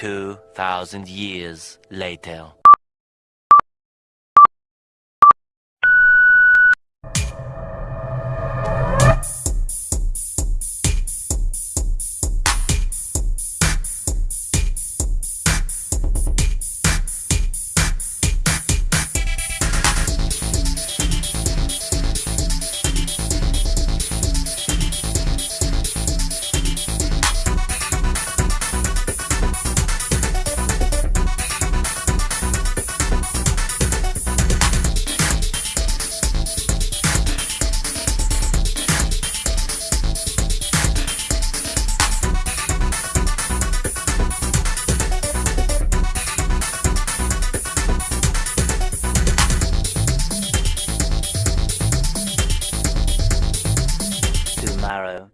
2,000 years later. arrow.